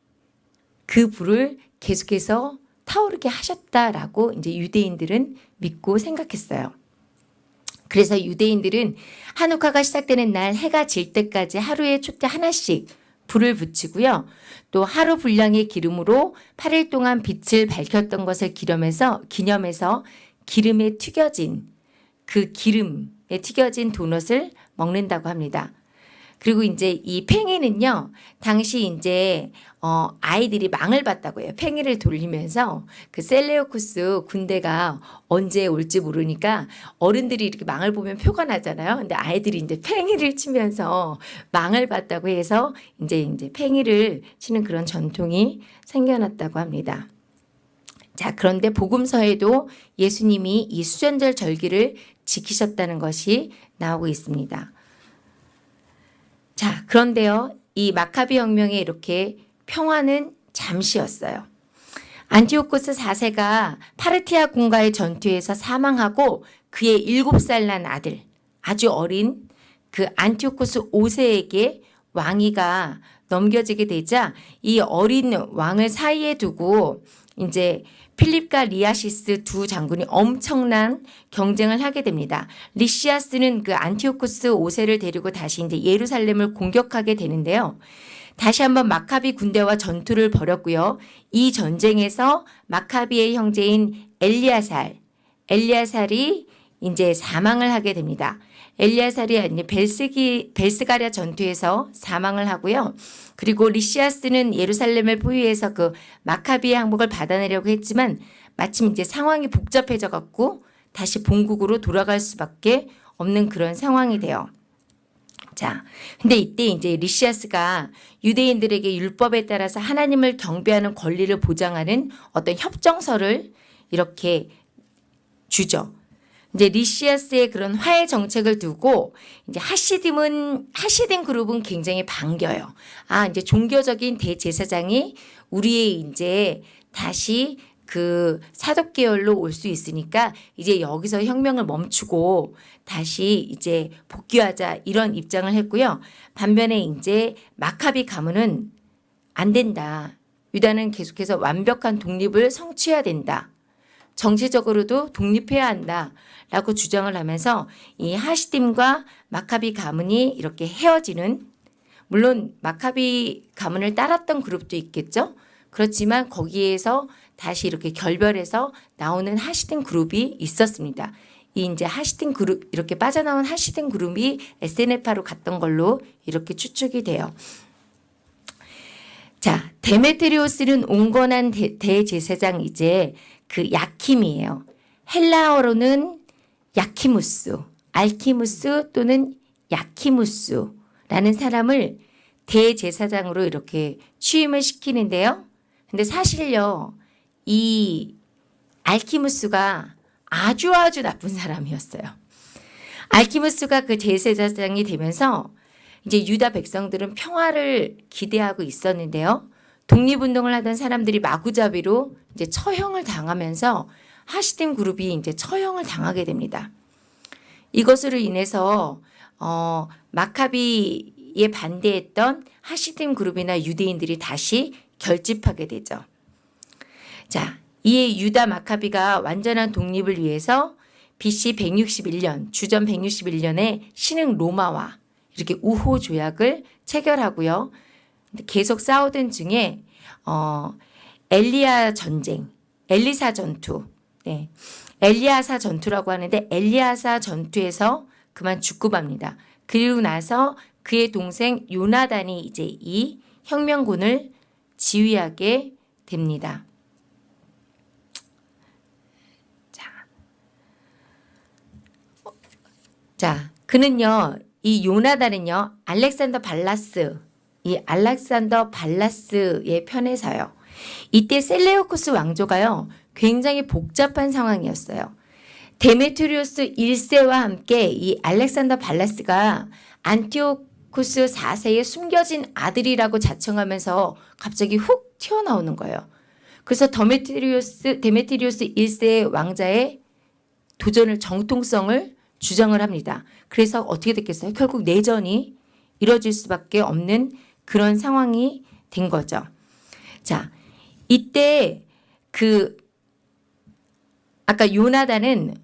그 불을 계속해서 타오르게 하셨다라고 이제 유대인들은 믿고 생각했어요. 그래서 유대인들은 한우카가 시작되는 날 해가 질 때까지 하루에 촛대 하나씩 불을 붙이고요. 또 하루 분량의 기름으로 8일 동안 빛을 밝혔던 것을 기념해서 기념해서 기름에 튀겨진 그 기름에 튀겨진 도넛을 먹는다고 합니다. 그리고 이제 이 팽이는요, 당시 이제 어 아이들이 망을 봤다고 해요. 팽이를 돌리면서 그 셀레오쿠스 군대가 언제 올지 모르니까 어른들이 이렇게 망을 보면 표가 나잖아요. 근데 아이들이 이제 팽이를 치면서 망을 봤다고 해서 이제 이제 팽이를 치는 그런 전통이 생겨났다고 합니다. 자, 그런데 복음서에도 예수님이 이 수전절 절기를 지키셨다는 것이 나오고 있습니다. 자, 그런데요. 이 마카비 혁명에 이렇게 평화는 잠시였어요. 안티오코스 4세가 파르티아 군과의 전투에서 사망하고 그의 7살 난 아들, 아주 어린 그 안티오코스 5세에게 왕위가 넘겨지게 되자 이 어린 왕을 사이에 두고 이제 필립과 리아시스 두 장군이 엄청난 경쟁을 하게 됩니다. 리시아스는 그 안티오코스 5세를 데리고 다시 이제 예루살렘을 공격하게 되는데요. 다시 한번 마카비 군대와 전투를 벌였고요. 이 전쟁에서 마카비의 형제인 엘리아살, 엘리아살이 이제 사망을 하게 됩니다. 엘리아살이 이제 벨스기 벨스가랴 전투에서 사망을 하고요. 그리고 리시아스는 예루살렘을 포위해서 그 마카비의 항복을 받아내려고 했지만 마침 이제 상황이 복잡해져 갖고 다시 본국으로 돌아갈 수밖에 없는 그런 상황이 돼요. 자, 근데 이때 이제 리시아스가 유대인들에게 율법에 따라서 하나님을 경배하는 권리를 보장하는 어떤 협정서를 이렇게 주죠. 이제 리시아스의 그런 화해 정책을 두고 이제 하시딤은 하시딤 그룹은 굉장히 반겨요. 아 이제 종교적인 대제사장이 우리의 이제 다시 그 사독 계열로 올 수 있으니까 이제 여기서 혁명을 멈추고 다시 이제 복귀하자 이런 입장을 했고요. 반면에 이제 마카비 가문은 안 된다. 유다는 계속해서 완벽한 독립을 성취해야 된다. 정치적으로도 독립해야 한다라고 주장을 하면서 이 하시딤과 마카비 가문이 이렇게 헤어지는 물론 마카비 가문을 따랐던 그룹도 있겠죠. 그렇지만 거기에서 다시 이렇게 결별해서 나오는 하시딘 그룹이 있었습니다. 이 이제 하시딘 그룹 이렇게 빠져나온 하시딘 그룹이 SNF로 갔던 걸로 이렇게 추측이 돼요. 자, 데메트리오스는 온건한 대, 대제사장 이제 그 야킴이에요. 헬라어로는 야키무스, 알키무스 또는 야키무스라는 사람을 대제사장으로 이렇게 취임을 시키는데요. 근데 사실요, 이 알키무스가 아주 아주 나쁜 사람이었어요. 알키무스가 그 제사장이 되면서 이제 유다 백성들은 평화를 기대하고 있었는데요. 독립운동을 하던 사람들이 마구잡이로 이제 처형을 당하면서 하시딤 그룹이 이제 처형을 당하게 됩니다. 이것으로 인해서 어, 마카비에 반대했던 하시딤 그룹이나 유대인들이 다시 결집하게 되죠. 자, 이에 유다 마카비가 완전한 독립을 위해서 BC 161년, 주전 161년에 신흥 로마와 이렇게 우호 조약을 체결하고요. 계속 싸우던 중에 어 엘리야 전쟁, 엘리사 전투, 네. 엘리아사 전투라고 하는데 엘리아사 전투에서 그만 죽고 맙니다. 그리고 나서 그의 동생 요나단이 이제 이 혁명군을 지휘하게 됩니다. 자, 자, 그는요, 이 요나단은요, 알렉산더 발라스, 이 알렉산더 발라스의 편에서요. 이때 셀레오코스 왕조가요, 굉장히 복잡한 상황이었어요. 데메트리오스 1세와 함께 이 알렉산더 발라스가 안티오코스 4세의 숨겨진 아들이라고 자청하면서 갑자기 훅 튀어나오는 거예요. 그래서 데메트리오스, 데메트리오스 1세의 왕자의 도전을 정통성을 주장을 합니다. 그래서 어떻게 됐겠어요? 결국 내전이 이뤄질 수밖에 없는 그런 상황이 된 거죠. 자, 이때 그 아까 요나단은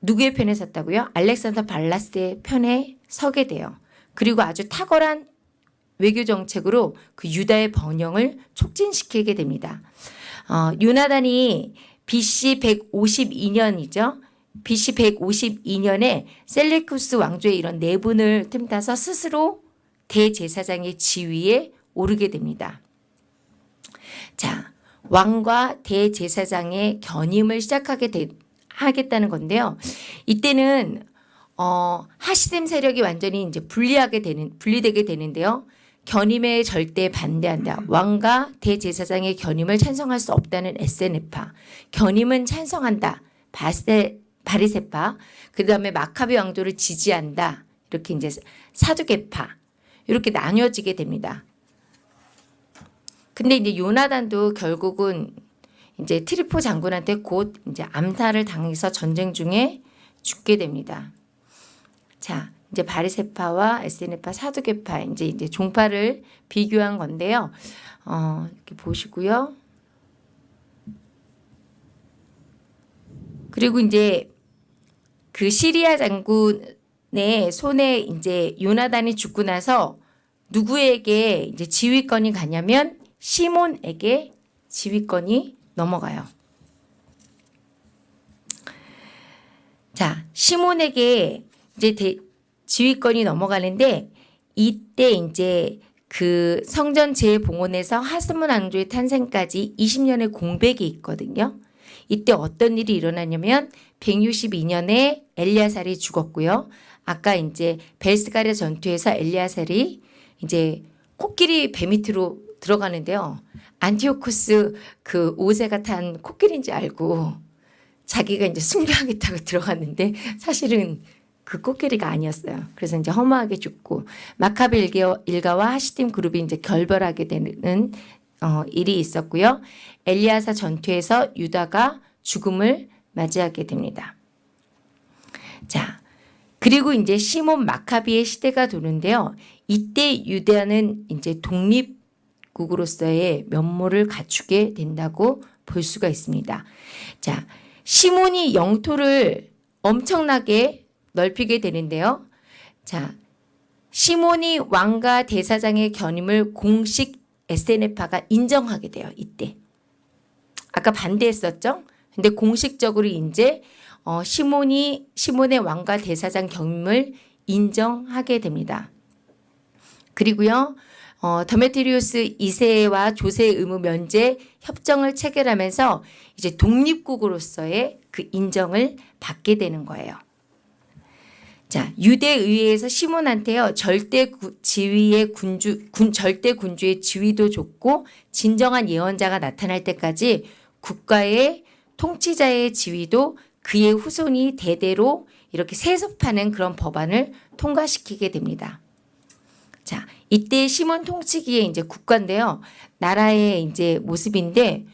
누구의 편에 섰다고요? 알렉산더 발라스의 편에 서게 돼요. 그리고 아주 탁월한 외교 정책으로 그 유다의 번영을 촉진시키게 됩니다. 어, 요나단이 BC 152년이죠. BC 152년에 셀레쿠스 왕조의 이런 내분을 틈타서 스스로 대제사장의 지위에 오르게 됩니다. 자, 왕과 대제사장의 견임을 시작하게 되, 하겠다는 건데요. 이때는 어, 하시뎀 세력이 완전히 이제 분리하게 되는 분리되게 되는데요. 견임에 절대 반대한다. 왕과 대제사장의 견임을 찬성할 수 없다는 에세네파. 견임은 찬성한다. 바세 바리세파. 그 다음에 마카비 왕조를 지지한다. 이렇게 이제 사두개파. 이렇게 나뉘어지게 됩니다. 근데 이제 요나단도 결국은 이제 트리포 장군한테 곧 이제 암살을 당해서 전쟁 중에 죽게 됩니다. 자, 이제 바리세파와 에스네파 사두개파 이제 이제 종파를 비교한 건데요. 어, 이렇게 보시고요. 그리고 이제 그 시리아 장군 의 손에 이제 요나단이 죽고 나서 누구에게 이제 지휘권이 가냐면 시몬에게 지휘권이 넘어가요. 자, 시몬에게 이제 대, 지휘권이 넘어가는데 이때 이제 그 성전 재봉헌에서 하스문 왕조의 탄생까지 20년의 공백이 있거든요. 이때 어떤 일이 일어나냐면 162년에 엘리아살이 죽었고요. 아까 이제 벨스가랴 전투에서 엘리아셀이 이제 코끼리 배 밑으로 들어가는데요. 안티오코스 그 오세가 탄 코끼리인지 알고 자기가 이제 승리하겠다고 들어갔는데 사실은 그 코끼리가 아니었어요. 그래서 이제 허무하게 죽고 마카베 일가- 일가와 하시딤 그룹이 이제 결별하게 되는 어, 일이 있었고요. 엘리아사 전투에서 유다가 죽음을 맞이하게 됩니다. 자, 그리고 이제 시몬 마카비의 시대가 도는데요. 이때 유대아는 이제 독립국으로서의 면모를 갖추게 된다고 볼 수가 있습니다. 자, 시몬이 영토를 엄청나게 넓히게 되는데요. 자, 시몬이 왕과 대사장의 견임을 공식 SNF가 인정하게 돼요. 이때. 아까 반대했었죠? 근데 공식적으로 이제 어, 시몬이 시몬의 왕과 대사장 견임을 인정하게 됩니다. 그리고요. 어, 더메트리우스 2세와 조세의 의무 면제 협정을 체결하면서 이제 독립국으로서의 그 인정을 받게 되는 거예요. 자, 유대 의회에서 시몬한테요. 절대 구- 지위의 군주 군 절대 군주의 지위도 줬고 진정한 예언자가 나타날 때까지 국가의 통치자의 지위도 그의 후손이 대대로 이렇게 세습하는 그런 법안을 통과시키게 됩니다. 자, 이때 시몬 통치기의 이제 국가인데요. 나라의 이제 모습인데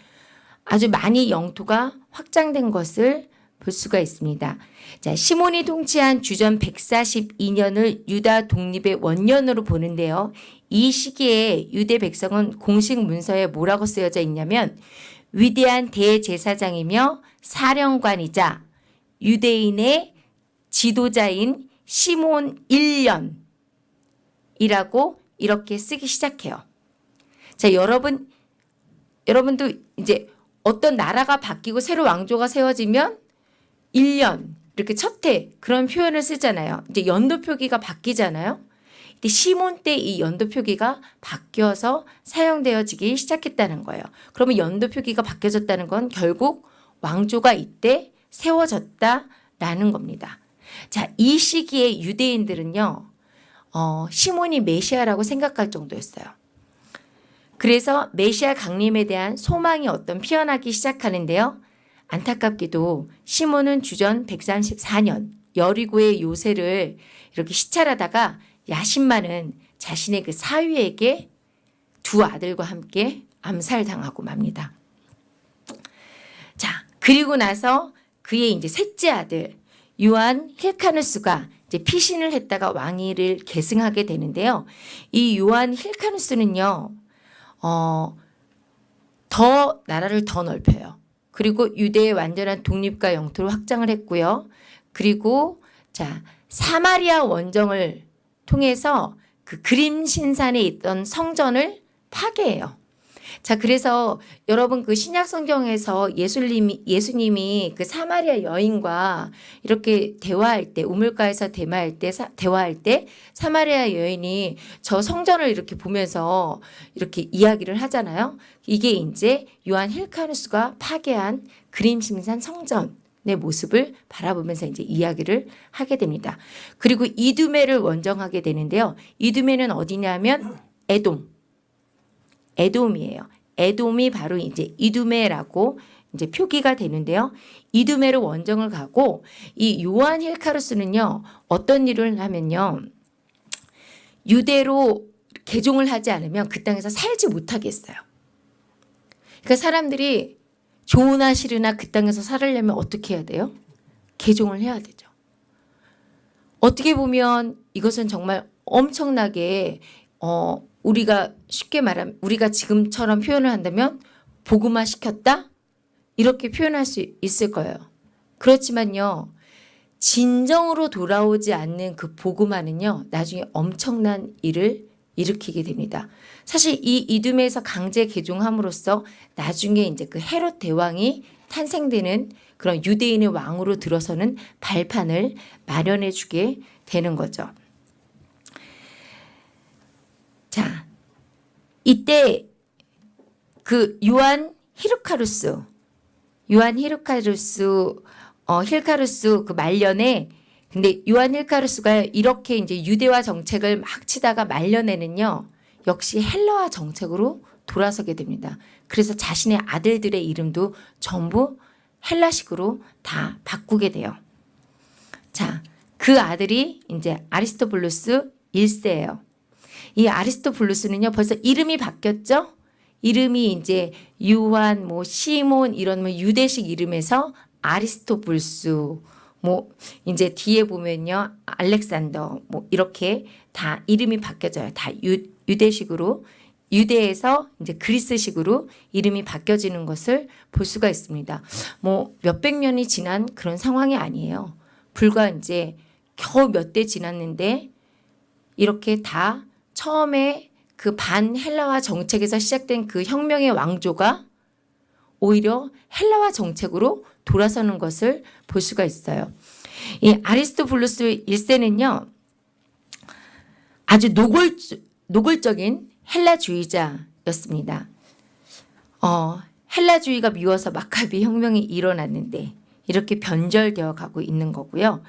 아주 많이 영토가 확장된 것을 볼 수가 있습니다. 자, 시몬이 통치한 주전 142년을 유다 독립의 원년으로 보는데요. 이 시기에 유대 백성은 공식 문서에 뭐라고 쓰여져 있냐면 위대한 대제사장이며 사령관이자 유대인의 지도자인 시몬 1년 이라고 이렇게 쓰기 시작해요. 자, 여러분, 여러분도 이제 어떤 나라가 바뀌고 새로 왕조가 세워지면 1년, 이렇게 첫 해 그런 표현을 쓰잖아요. 이제 연도 표기가 바뀌잖아요. 근데 시몬 때 이 연도 표기가 바뀌어서 사용되어지기 시작했다는 거예요. 그러면 연도 표기가 바뀌어졌다는 건 결국 왕조가 이때 세워졌다라는 겁니다. 자, 이 시기에 유대인들은요. 어, 시몬이 메시아라고 생각할 정도였어요. 그래서 메시아 강림에 대한 소망이 어떤 피어나기 시작하는데요. 안타깝게도 시몬은 주전 134년 여리고의 요새를 이렇게 시찰하다가 야심 많은 자신의 그 사위에게 두 아들과 함께 암살당하고 맙니다. 자, 그리고 나서 그의 이제 셋째 아들 요한 힐카누스가 이제 피신을 했다가 왕위를 계승하게 되는데요. 이 요한 힐카누스는요, 어, 더 나라를 더 넓혀요. 그리고 유대의 완전한 독립과 영토를 확장을 했고요. 그리고 자 사마리아 원정을 통해서 그 그림 신산에 있던 성전을 파괴해요. 자 그래서 여러분 그 신약 성경에서 예수님이 예수님이 그 사마리아 여인과 이렇게 대화할 때 우물가에서 대화할 때 사, 대화할 때 사마리아 여인이 저 성전을 이렇게 보면서 이렇게 이야기를 하잖아요. 이게 이제 요한 힐카누스가 파괴한 그림신산 성전의 모습을 바라보면서 이제 이야기를 하게 됩니다. 그리고 이두메를 원정하게 되는데요. 이두메는 어디냐면 에돔. 에돔이에요. 에돔이 바로 이제 이두메라고 이제 표기가 되는데요. 이두메로 원정을 가고 이 요한 힐카루스는요. 어떤 일을 하면요. 유대로 개종을 하지 않으면 그 땅에서 살지 못하겠어요. 그러니까 사람들이 좋으나 싫으나 그 땅에서 살으려면 어떻게 해야 돼요? 개종을 해야 되죠. 어떻게 보면 이것은 정말 엄청나게 어 우리가 쉽게 말하면 우리가 지금처럼 표현을 한다면 복음화 시켰다 이렇게 표현할 수 있을 거예요. 그렇지만요. 진정으로 돌아오지 않는 그 복음화는요. 나중에 엄청난 일을 일으키게 됩니다. 사실 이 이두메에서 강제 개종함으로써 나중에 이제 그 헤롯 대왕이 탄생되는 그런 유대인의 왕으로 들어서는 발판을 마련해 주게 되는 거죠. 자, 이때 그 요한 히르카누스, 요한 히르카누스, 어, 힐카누스 그 말년에 근데 요한 힐카누스가 이렇게 이제 유대화 정책을 막 치다가 말년에는요. 역시 헬라화 정책으로 돌아서게 됩니다. 그래서 자신의 아들들의 이름도 전부 헬라식으로 다 바꾸게 돼요. 자, 그 아들이 이제 아리스토블루스 1세예요. 이 아리스토블루스는요, 벌써 이름이 바뀌었죠? 이름이 이제 유한, 뭐 시몬 이런 뭐 유대식 이름에서 아리스토블루스 뭐 이제 뒤에 보면요 알렉산더 뭐 이렇게 다 이름이 바뀌어져요. 다 유, 유대식으로 유대에서 이제 그리스식으로 이름이 바뀌어지는 것을 볼 수가 있습니다. 뭐 몇백 년이 지난 그런 상황이 아니에요. 불과 이제 겨우 몇 대 지났는데 이렇게 다 처음에 그 반 헬라화 정책에서 시작된 그 혁명의 왕조가 오히려 헬라화 정책으로 돌아서는 것을 볼 수가 있어요. 이 아리스토블루스 1세는요. 아주 노골, 노골적인 헬라주의자였습니다. 어, 헬라주의가 미워서 마카비 혁명이 일어났는데 이렇게 변절되어 가고 있는 거고요.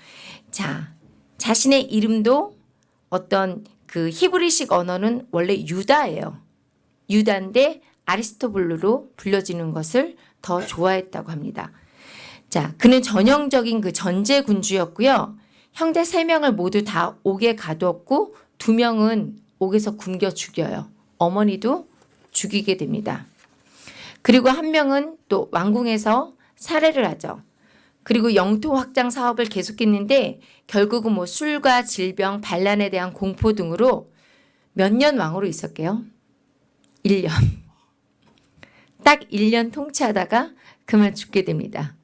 자, 자신의 이름도 어떤 그 히브리식 언어는 원래 유다예요. 유다인데 아리스토블루로 불려지는 것을 더 좋아했다고 합니다. 자, 그는 전형적인 그 전제 군주였고요. 형제 세 명을 모두 다 옥에 가두었고 두 명은 옥에서 굶겨 죽여요. 어머니도 죽이게 됩니다. 그리고 한 명은 또 왕궁에서 살해를 하죠. 그리고 영토 확장 사업을 계속했는데 결국은 뭐 술과 질병, 반란에 대한 공포 등으로 몇 년 왕으로 있었게요? 1년. 딱 1년 통치하다가 그만 죽게 됩니다.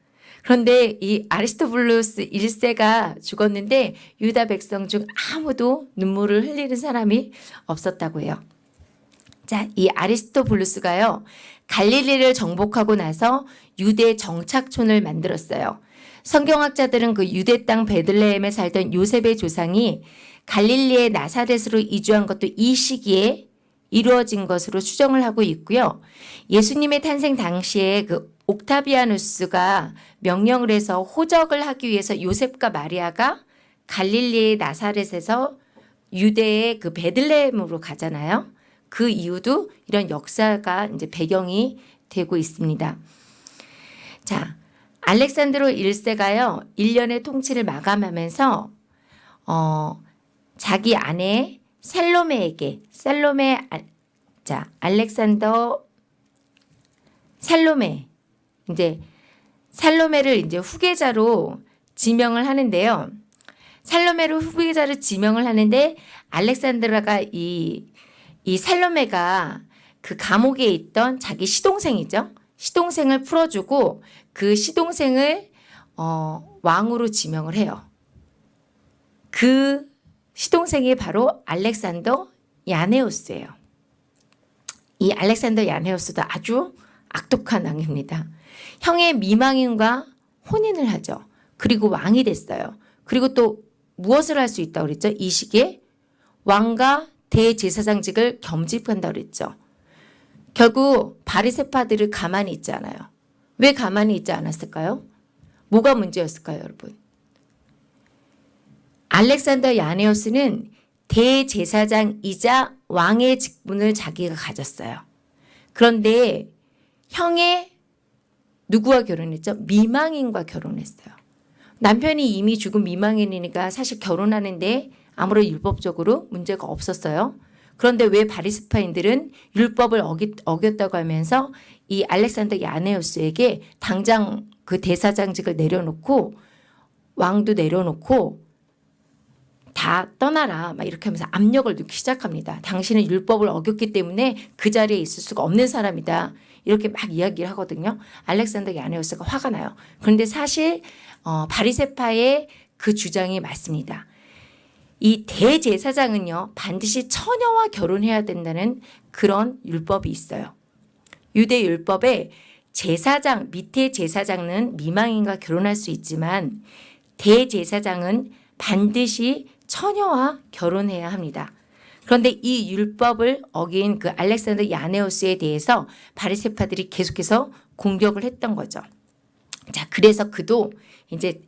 그런데 이 아리스토블루스 1세가 죽었는데 유다 백성 중 아무도 눈물을 흘리는 사람이 없었다고 해요. 자, 이 아리스토블루스가요. 갈릴리를 정복하고 나서 유대 정착촌을 만들었어요. 성경학자들은 그 유대 땅 베들레헴에 살던 요셉의 조상이 갈릴리의 나사렛으로 이주한 것도 이 시기에 이루어진 것으로 추정을 하고 있고요. 예수님의 탄생 당시에 그 옥타비아누스가 명령을 해서 호적을 하기 위해서 요셉과 마리아가 갈릴리의 나사렛에서 유대의 그 베들레헴으로 가잖아요. 그 이유도 이런 역사가 이제 배경이 되고 있습니다. 자, 알렉산드로 1세가요. 1년의 통치를 마감하면서 어, 자기 아내 셀로메에게 셀로메 아, 자, 알렉산더 살로메 이제 살로메를 이제 후계자로 지명을 하는데요. 살로메를 후계자로 지명을 하는데 알렉산드라가 이, 이 살로메가 그 감옥에 있던 자기 시동생이죠. 시동생을 풀어주고 그 시동생을 어, 왕으로 지명을 해요. 그 시동생이 바로 알렉산더 야네오스예요. 이 알렉산더 야네오스도 아주 악독한 왕입니다. 형의 미망인과 혼인을 하죠. 그리고 왕이 됐어요. 그리고 또 무엇을 할 수 있다고 그랬죠? 이 시기에 왕과 대제사장직을 겸직한다고 그랬죠. 결국 바리세파들을 가만히 있지 않아요. 왜 가만히 있지 않았을까요? 뭐가 문제였을까요, 여러분? 알렉산더 야네오스는 대제사장이자 왕의 직분을 자기가 가졌어요. 그런데 형의 누구와 결혼했죠? 미망인과 결혼했어요. 남편이 이미 죽은 미망인이니까 사실 결혼하는데 아무런 율법적으로 문제가 없었어요. 그런데 왜 바리스파인들은 율법을 어기, 어겼다고 하면서 이 알렉산더 야네우스에게 당장 그 대사장직을 내려놓고 왕도 내려놓고 다 떠나라 막 이렇게 하면서 압력을 넣기 시작합니다. 당신은 율법을 어겼기 때문에 그 자리에 있을 수가 없는 사람이다. 이렇게 막 이야기를 하거든요. 알렉산더 야네우스가 화가 나요. 그런데 사실 어, 바리세파의 그 주장이 맞습니다. 이 대제사장은요 반드시 처녀와 결혼해야 된다는 그런 율법이 있어요. 유대 율법에 제사장 밑에 제사장은 미망인과 결혼할 수 있지만 대제사장은 반드시 처녀와 결혼해야 합니다. 그런데 이 율법을 어긴 그 알렉산더 야네오스에 대해서 바리세파들이 계속해서 공격을 했던 거죠. 자, 그래서 그도 이제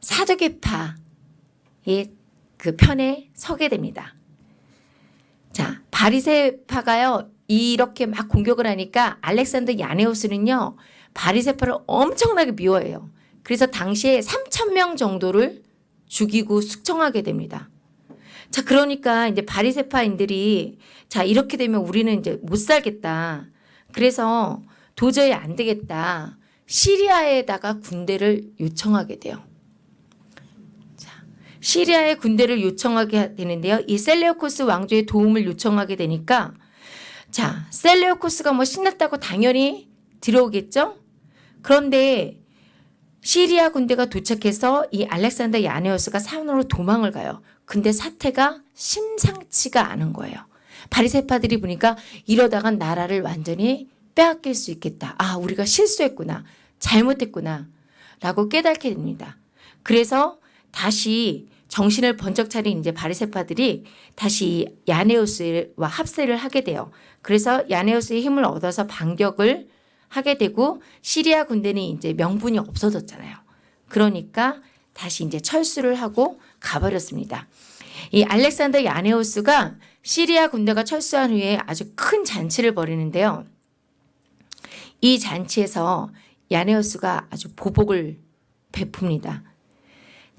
사두개파 그 편에 서게 됩니다. 자, 바리세파가요. 이렇게 막 공격을 하니까 알렉산더 야네오스는요. 바리세파를 엄청나게 미워해요. 그래서 당시에 3천 명 정도를 죽이고 숙청하게 됩니다. 자, 그러니까 이제 바리세파인들이 자, 이렇게 되면 우리는 이제 못 살겠다. 그래서 도저히 안 되겠다. 시리아에다가 군대를 요청하게 돼요. 자, 시리아에 군대를 요청하게 되는데요. 이 셀레오코스 왕조의 도움을 요청하게 되니까 자, 셀레오코스가 뭐 신났다고 당연히 들어오겠죠? 그런데 시리아 군대가 도착해서 이 알렉산더 야네오스가 산으로 도망을 가요. 근데 사태가 심상치가 않은 거예요. 바리세파들이 보니까 이러다간 나라를 완전히 빼앗길 수 있겠다. 아, 우리가 실수했구나. 잘못했구나. 라고 깨닫게 됩니다. 그래서 다시 정신을 번쩍 차린 이제 바리세파들이 다시 야네오스와 합세를 하게 돼요. 그래서 야네오스의 힘을 얻어서 반격을 하게 되고 시리아 군대는 이제 명분이 없어졌잖아요. 그러니까 다시 이제 철수를 하고 가버렸습니다. 이 알렉산더 야네오스가 시리아 군대가 철수한 후에 아주 큰 잔치를 벌이는데요. 이 잔치에서 야네오스가 아주 보복을 베풉니다.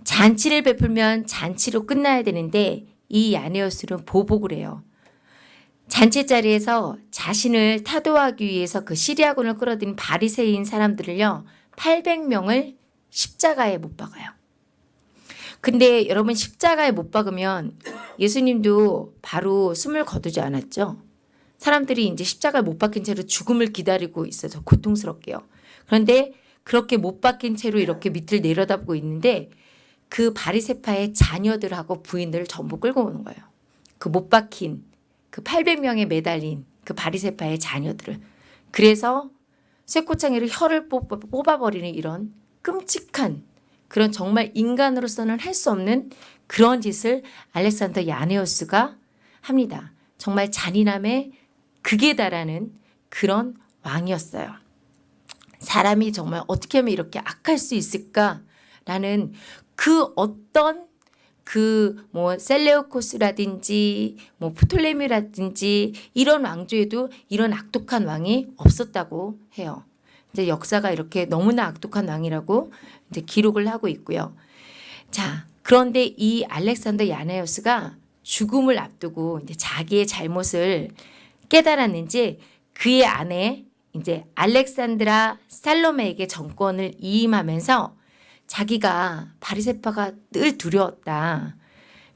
잔치를 베풀면 잔치로 끝나야 되는데 이 야네오스는 보복을 해요. 잔치 자리에서 자신을 타도하기 위해서 그 시리아군을 끌어들인 바리새인 사람들을요 800명을 십자가에 못 박아요. 근데 여러분 십자가에 못 박으면 예수님도 바로 숨을 거두지 않았죠. 사람들이 이제 십자가에 못 박힌 채로 죽음을 기다리고 있어서 고통스럽게요. 그런데 그렇게 못 박힌 채로 이렇게 밑을 내려다보고 있는데 그 바리세파의 자녀들하고 부인들을 전부 끌고 오는 거예요. 그 못 박힌 그 800명에 매달린 그 바리세파의 자녀들을 그래서 쇠꼬창이로 혀를 뽑아버리는 이런 끔찍한 그런 정말 인간으로서는 할 수 없는 그런 짓을 알렉산더 야네오스가 합니다. 정말 잔인함에 극에 달하는 그런 왕이었어요. 사람이 정말 어떻게 하면 이렇게 악할 수 있을까라는 그 어떤 그 뭐 셀레오코스라든지 뭐 프톨레미라든지 이런 왕조에도 이런 악독한 왕이 없었다고 해요. 이제 역사가 이렇게 너무나 악독한 왕이라고 이제 기록을 하고 있고요. 자, 그런데 이 알렉산더 야네오스가 죽음을 앞두고 이제 자기의 잘못을 깨달았는지 그의 아내 이제 알렉산드라 살로메에게 정권을 이임하면서 자기가 바리세파가 늘 두려웠다.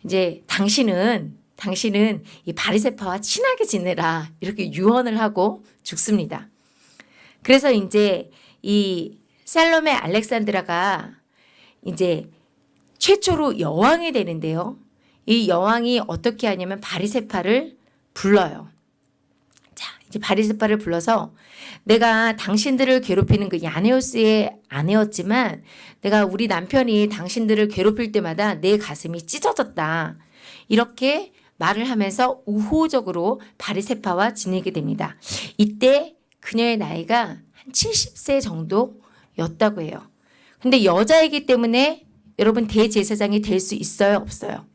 이제 당신은 당신은 이 바리세파와 친하게 지내라 이렇게 유언을 하고 죽습니다. 그래서 이제 이 살롬의 알렉산드라가 이제 최초로 여왕이 되는데요. 이 여왕이 어떻게 하냐면 바리세파를 불러요. 바리세파를 불러서 내가 당신들을 괴롭히는 그 야네오스의 아내였지만 내가 우리 남편이 당신들을 괴롭힐 때마다 내 가슴이 찢어졌다. 이렇게 말을 하면서 우호적으로 바리세파와 지내게 됩니다. 이때 그녀의 나이가 한 70세 정도였다고 해요. 근데 여자이기 때문에 여러분 대제사장이 될 수 있어요? 없어요?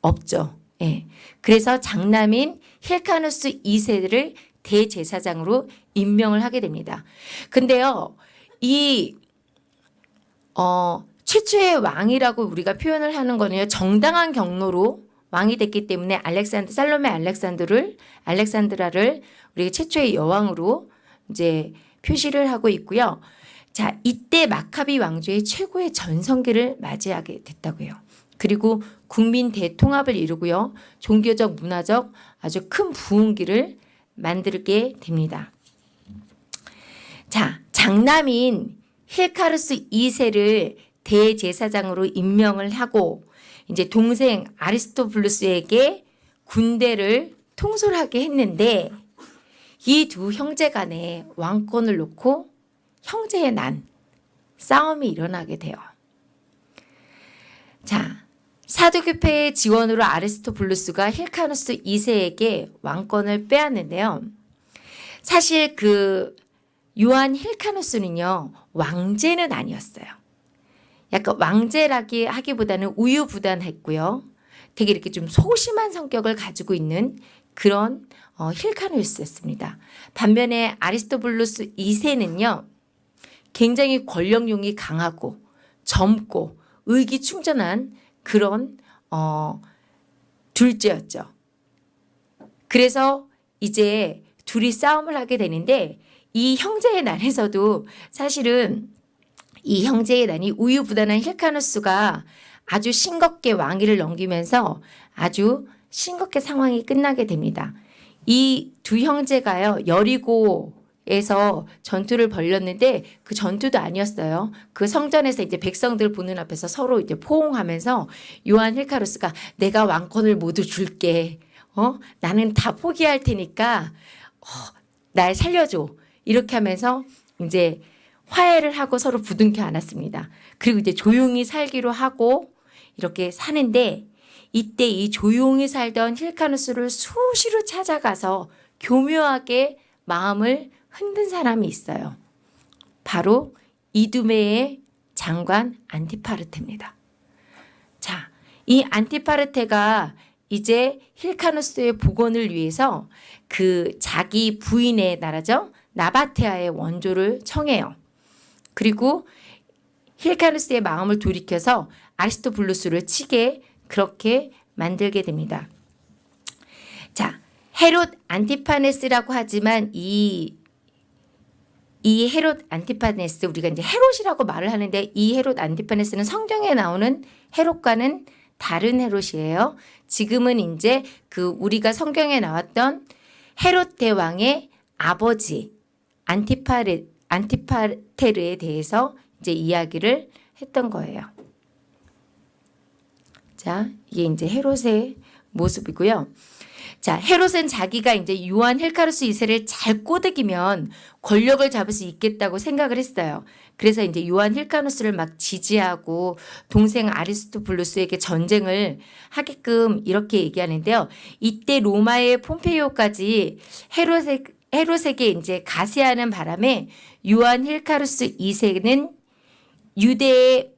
없죠. 예. 그래서 장남인 힐카누스 2세를 대제사장으로 임명을 하게 됩니다. 근데요, 이, 어, 최초의 왕이라고 우리가 표현을 하는 거는요, 정당한 경로로 왕이 됐기 때문에 알렉산드, 살로메 알렉산드를, 알렉산드라를 우리가 최초의 여왕으로 이제 표시를 하고 있고요. 자, 이때 마카비 왕조의 최고의 전성기를 맞이하게 됐다고 해요. 그리고 국민 대통합을 이루고요. 종교적, 문화적 아주 큰 부흥기를 만들게 됩니다. 자, 장남인 힐카르스 2세를 대제사장으로 임명을 하고 이제 동생 아리스토블루스에게 군대를 통솔하게 했는데 이 두 형제 간에 왕권을 놓고 형제의 난 싸움이 일어나게 돼요. 자, 사두교패의 지원으로 아리스토블루스가 힐카누스 2세에게 왕권을 빼앗는데요. 사실 그 요한 힐카누스는요. 왕제는 아니었어요. 약간 왕제라기 하기보다는 우유부단했고요. 되게 이렇게 좀 소심한 성격을 가지고 있는 그런 어, 힐카누스였습니다. 반면에 아리스토블루스 2세는요. 굉장히 권력욕이 강하고 젊고 의기충전한 그런 어, 둘째였죠. 그래서 이제 둘이 싸움을 하게 되는데 이 형제의 난에서도 사실은 이 형제의 난이 우유부단한 힐카누스가 아주 싱겁게 왕위를 넘기면서 아주 싱겁게 상황이 끝나게 됩니다. 이 두 형제가요 여리고 에서 전투를 벌였는데 그 전투도 아니었어요. 그 성전에서 이제 백성들 보는 앞에서 서로 이제 포옹하면서 요한 힐카루스가 내가 왕권을 모두 줄게. 어 나는 다 포기할 테니까 어, 날 살려줘. 이렇게 하면서 이제 화해를 하고 서로 부둥켜 안았습니다. 그리고 이제 조용히 살기로 하고 이렇게 사는데 이때 이 조용히 살던 힐카누스를 수시로 찾아가서 교묘하게 마음을 흔든 사람이 있어요. 바로 이두메의 장관 안티파르테입니다. 자, 이 안티파르테가 이제 힐카누스의 복원을 위해서 그 자기 부인의 나라죠. 나바테아의 원조를 청해요. 그리고 힐카누스의 마음을 돌이켜서 아리스토블루스를 치게 그렇게 만들게 됩니다. 자, 헤롯 안티파네스라고 하지만 이, 이 헤롯 안티파네스 우리가 이제 헤롯이라고 말을 하는데 이 헤롯 안티파네스는 성경에 나오는 헤롯과는 다른 헤롯이에요. 지금은 이제 그 우리가 성경에 나왔던 헤롯 대왕의 아버지 안티파레 안티파테르에 대해서 이제 이야기를 했던 거예요. 자, 이게 이제 헤롯의 모습이고요. 자, 헤롯은 자기가 이제 요한 힐카누스 2세를 잘 꼬드기면 권력을 잡을 수 있겠다고 생각을 했어요. 그래서 이제 요한 힐카누스를 막 지지하고 동생 아리스토블루스에게 전쟁을 하게끔 이렇게 얘기하는데요. 이때 로마의 폼페이오까지 헤롯에, 헤롯에게 이제 가세하는 바람에 요한 힐카누스 2세는 유대의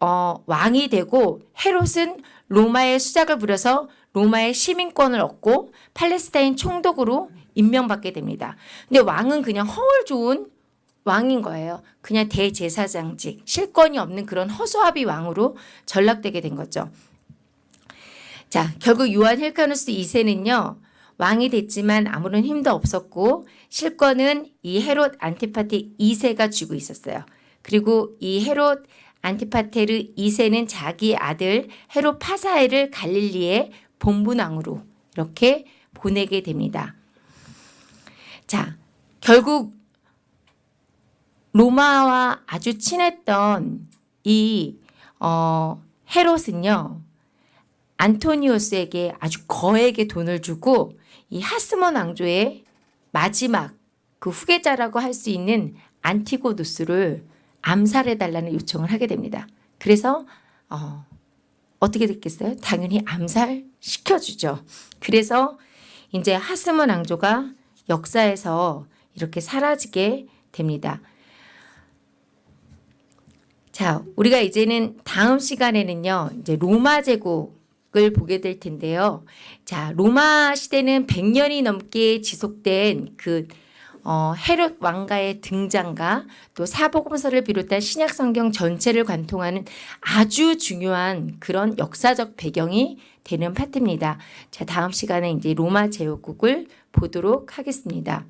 어, 왕이 되고 헤롯은 로마의 수작을 부려서 로마의 시민권을 얻고 팔레스타인 총독으로 임명받게 됩니다. 근데 왕은 그냥 허울 좋은 왕인 거예요. 그냥 대제사장직, 실권이 없는 그런 허수아비 왕으로 전락되게 된 거죠. 자, 결국 요한 힐카누스 2세는요. 왕이 됐지만 아무런 힘도 없었고 실권은 이 헤롯 안티파티 2세가 쥐고 있었어요. 그리고 이 헤롯 안티파테르 2세는 자기 아들 헤롯 파사엘을 갈릴리의 본분왕으로 이렇게 보내게 됩니다. 자, 결국 로마와 아주 친했던 이 어, 헤롯은요. 안토니오스에게 아주 거액의 돈을 주고 이 하스몬 왕조의 마지막 그 후계자라고 할 수 있는 안티고누스를 암살해달라는 요청을 하게 됩니다. 그래서 어, 어떻게 됐겠어요? 당연히 암살시켜주죠. 그래서 이제 하스몬 왕조가 역사에서 이렇게 사라지게 됩니다. 자, 우리가 이제는 다음 시간에는요, 이제 로마 제국을 보게 될 텐데요. 자, 로마 시대는 100년이 넘게 지속된 그 어, 헤롯 왕가의 등장과 또 사복음서를 비롯한 신약 성경 전체를 관통하는 아주 중요한 그런 역사적 배경이 되는 파트입니다. 자, 다음 시간에 이제 로마 제국을 보도록 하겠습니다.